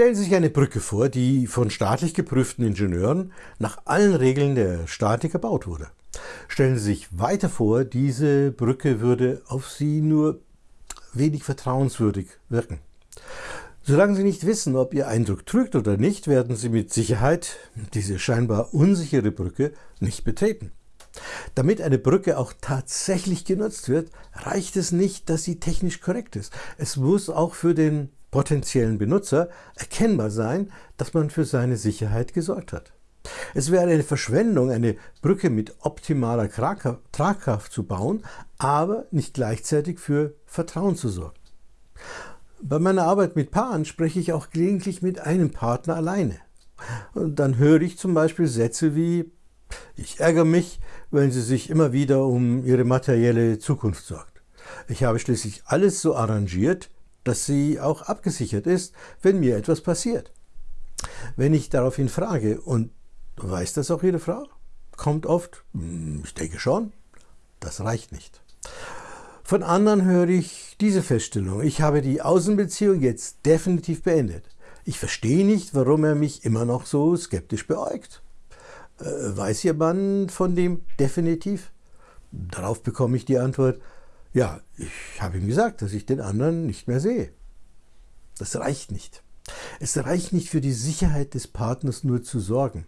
Stellen Sie sich eine Brücke vor, die von staatlich geprüften Ingenieuren nach allen Regeln der Statik gebaut wurde. Stellen Sie sich weiter vor, diese Brücke würde auf Sie nur wenig vertrauenswürdig wirken. Solange Sie nicht wissen, ob Ihr Eindruck trügt oder nicht, werden Sie mit Sicherheit diese scheinbar unsichere Brücke nicht betreten. Damit eine Brücke auch tatsächlich genutzt wird, reicht es nicht, dass sie technisch korrekt ist. Es muss auch für den potenziellen Benutzer erkennbar sein, dass man für seine Sicherheit gesorgt hat. Es wäre eine Verschwendung, eine Brücke mit optimaler Tragkraft zu bauen, aber nicht gleichzeitig für Vertrauen zu sorgen. Bei meiner Arbeit mit Paaren spreche ich auch gelegentlich mit einem Partner alleine. Und dann höre ich zum Beispiel Sätze wie, ich ärgere mich, wenn sie sich immer wieder um ihre materielle Zukunft sorgt. Ich habe schließlich alles so arrangiert, dass sie auch abgesichert ist, wenn mir etwas passiert. Wenn ich daraufhin frage, und weiß das auch Ihre Frau? Kommt oft, hm, ich denke schon, das reicht nicht. Von anderen höre ich diese Feststellung, ich habe die Außenbeziehung jetzt definitiv beendet. Ich verstehe nicht, warum er mich immer noch so skeptisch beäugt. Äh, weiß Ihr Mann von dem definitiv? Darauf bekomme ich die Antwort, ja, ich habe ihm gesagt, dass ich den anderen nicht mehr sehe. Das reicht nicht. Es reicht nicht für die Sicherheit des Partners nur zu sorgen.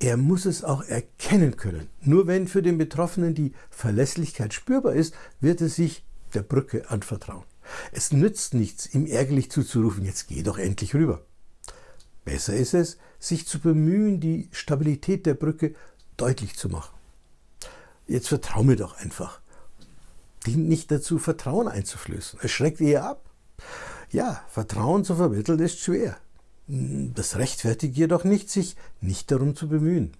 Er muss es auch erkennen können. Nur wenn für den Betroffenen die Verlässlichkeit spürbar ist, wird er sich der Brücke anvertrauen. Es nützt nichts, ihm ärgerlich zuzurufen, jetzt geh doch endlich rüber. Besser ist es, sich zu bemühen, die Stabilität der Brücke deutlich zu machen. Jetzt vertrau mir doch einfach dient nicht dazu, Vertrauen einzuflößen. Es schreckt eher ab. Ja, Vertrauen zu vermitteln ist schwer. Das rechtfertigt jedoch nicht, sich nicht darum zu bemühen.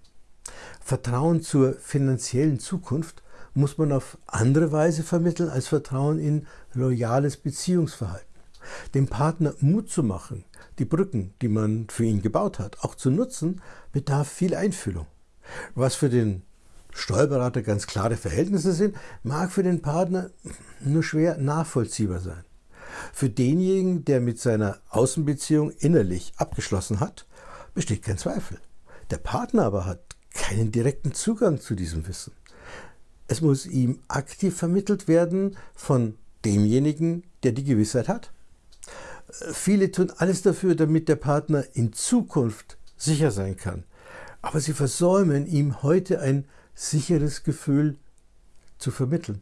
Vertrauen zur finanziellen Zukunft muss man auf andere Weise vermitteln als Vertrauen in loyales Beziehungsverhalten. Dem Partner Mut zu machen, die Brücken, die man für ihn gebaut hat, auch zu nutzen, bedarf viel Einfühlung. Was für den Steuerberater ganz klare Verhältnisse sind, mag für den Partner nur schwer nachvollziehbar sein. Für denjenigen, der mit seiner Außenbeziehung innerlich abgeschlossen hat, besteht kein Zweifel. Der Partner aber hat keinen direkten Zugang zu diesem Wissen. Es muss ihm aktiv vermittelt werden von demjenigen, der die Gewissheit hat. Viele tun alles dafür, damit der Partner in Zukunft sicher sein kann. Aber sie versäumen ihm heute ein sicheres Gefühl zu vermitteln.